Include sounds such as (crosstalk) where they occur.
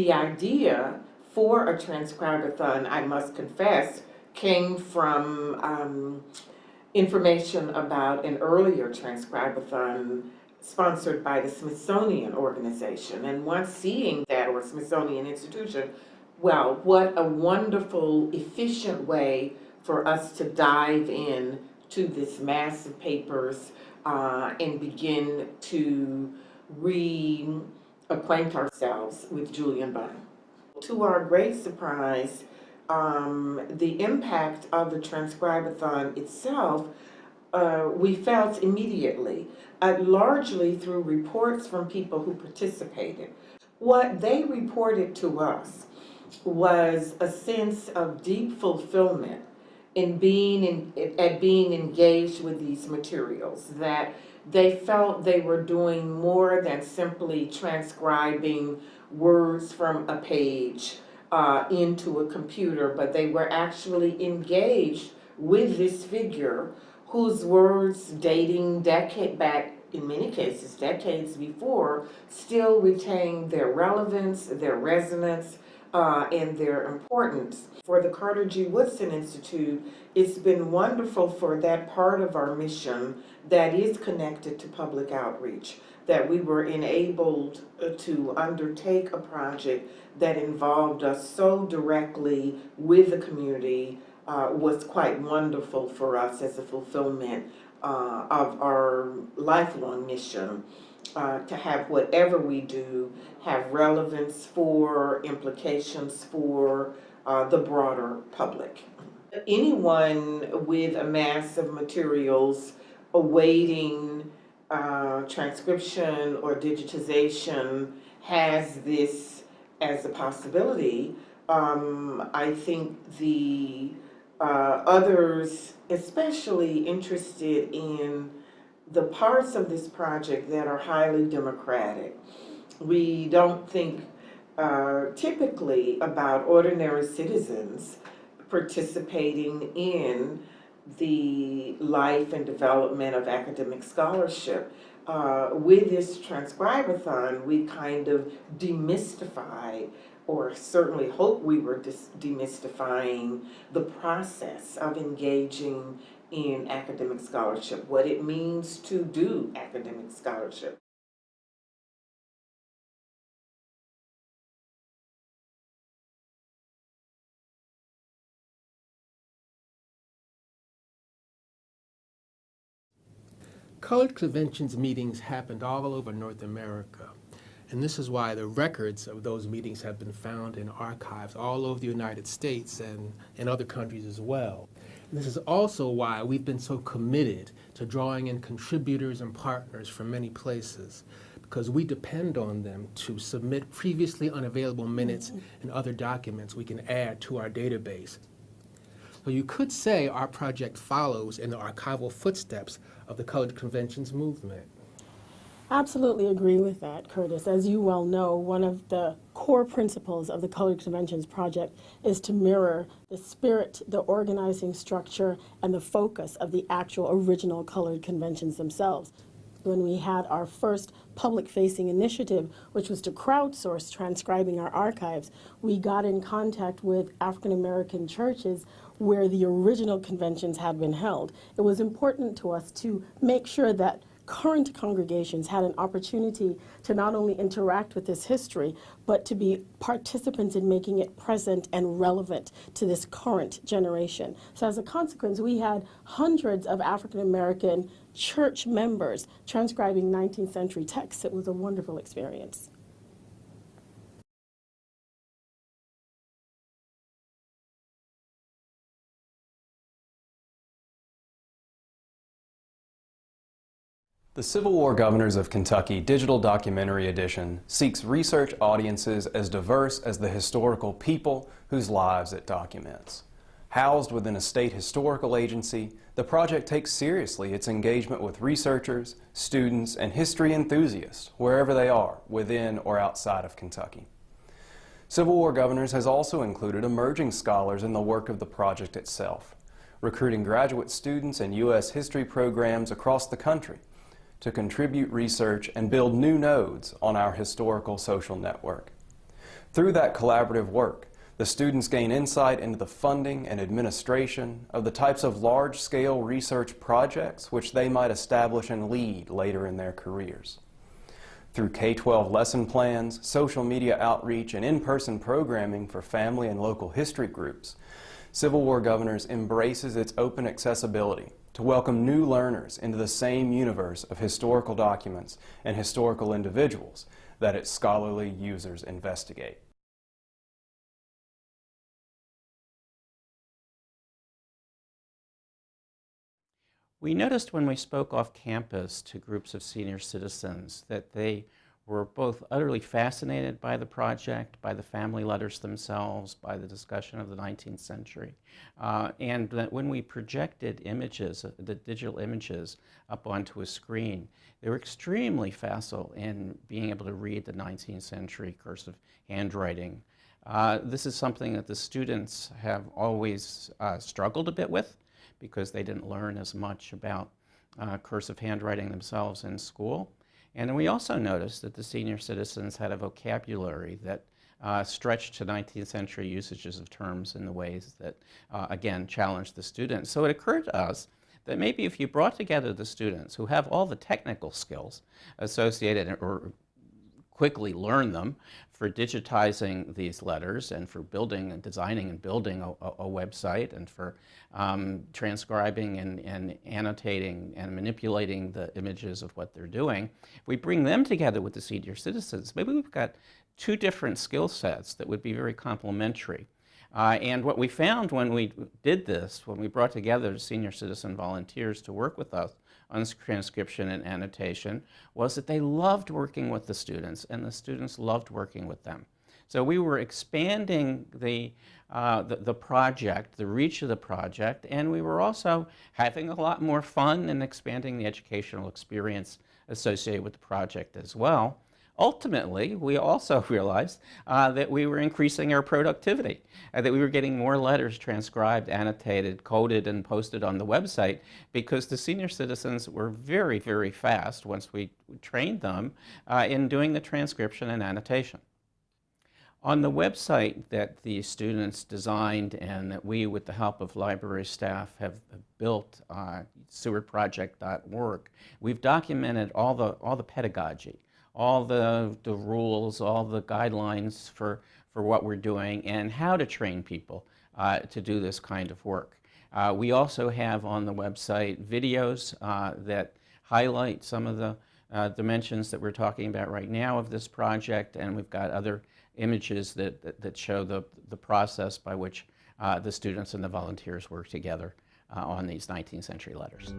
The idea for a transcribathon, I must confess, came from um, information about an earlier transcribathon sponsored by the Smithsonian Organization. And once seeing that, or Smithsonian Institution, well, what a wonderful, efficient way for us to dive in to this mass of papers uh, and begin to reacquaint ourselves with Julian Bond. To our great surprise, um, the impact of the Transcribathon itself, uh, we felt immediately, uh, largely through reports from people who participated. What they reported to us was a sense of deep fulfillment in being in, at being engaged with these materials, that they felt they were doing more than simply transcribing words from a page uh, into a computer, but they were actually engaged with this figure whose words dating decade back, in many cases, decades before, still retain their relevance, their resonance, uh, and their importance. For the Carter G. Woodson Institute, it's been wonderful for that part of our mission that is connected to public outreach, that we were enabled uh, to undertake a project that involved us so directly with the community uh, was quite wonderful for us as a fulfillment uh, of our lifelong mission uh, to have whatever we do have relevance for, implications for uh, the broader public. Anyone with a mass of materials awaiting uh, transcription or digitization has this as a possibility. Um, I think the uh, others, especially interested in the parts of this project that are highly democratic. We don't think uh, typically about ordinary citizens participating in the life and development of academic scholarship. Uh, with this transcribathon, we kind of demystify or certainly hope we were demystifying the process of engaging in academic scholarship, what it means to do academic scholarship. Colored Conventions meetings happened all over North America. And this is why the records of those meetings have been found in archives all over the United States and in other countries as well. This is also why we've been so committed to drawing in contributors and partners from many places because we depend on them to submit previously unavailable minutes and other documents we can add to our database. So you could say our project follows in the archival footsteps of the Colored Conventions movement. Absolutely agree with that, Curtis. As you well know, one of the core principles of the Colored Conventions Project is to mirror the spirit, the organizing structure, and the focus of the actual original Colored Conventions themselves. When we had our first public-facing initiative, which was to crowdsource transcribing our archives, we got in contact with African American churches where the original conventions had been held. It was important to us to make sure that current congregations had an opportunity to not only interact with this history, but to be participants in making it present and relevant to this current generation. So as a consequence, we had hundreds of African American church members transcribing 19th century texts. It was a wonderful experience. The Civil War Governors of Kentucky Digital Documentary Edition seeks research audiences as diverse as the historical people whose lives it documents. Housed within a state historical agency, the project takes seriously its engagement with researchers, students, and history enthusiasts, wherever they are, within or outside of Kentucky. Civil War Governors has also included emerging scholars in the work of the project itself, recruiting graduate students and U.S. history programs across the country to contribute research and build new nodes on our historical social network. Through that collaborative work, the students gain insight into the funding and administration of the types of large-scale research projects which they might establish and lead later in their careers. Through K-12 lesson plans, social media outreach, and in-person programming for family and local history groups, Civil War Governors embraces its open accessibility to welcome new learners into the same universe of historical documents and historical individuals that its scholarly users investigate. We noticed when we spoke off campus to groups of senior citizens that they were both utterly fascinated by the project, by the family letters themselves, by the discussion of the 19th century, uh, and that when we projected images, uh, the digital images, up onto a screen, they were extremely facile in being able to read the 19th century cursive handwriting. Uh, this is something that the students have always uh, struggled a bit with because they didn't learn as much about uh, cursive handwriting themselves in school. And we also noticed that the senior citizens had a vocabulary that uh, stretched to 19th century usages of terms in the ways that, uh, again, challenged the students. So it occurred to us that maybe if you brought together the students who have all the technical skills associated or quickly learn them for digitizing these letters and for building and designing and building a, a website and for um, transcribing and, and, annotating and manipulating the images of what they're doing. We bring them together with the senior citizens, maybe we've got two different skill sets that would be very complementary. Uh, and what we found when we did this, when we brought together senior citizen volunteers to work with us on transcription and annotation, was that they loved working with the students and the students loved working with them. So we were expanding the, uh, the, the, project, the reach of the project, and we were also having a lot more fun and expanding the educational experience associated with the project as well ultimately, we also (laughs) realized uh, that we were increasing our productivity, uh, that we were getting more letters transcribed, annotated, coded, and posted on the website because the senior citizens were very, very fast once we trained them uh, in doing the transcription and annotation. On the website that the students designed and that we, with the help of library staff, have built, uh, sewardproject.org, we've documented all the, all the pedagogy, all the, the rules, all the guidelines for, for what we're doing and how to train people uh, to do this kind of work. Uh, we also have on the website videos uh, that highlight some of the uh, dimensions that we're talking about right now of this project, and we've got other images that, that, that show the, the process by which uh, the students and the volunteers work together uh, on these 19th century letters.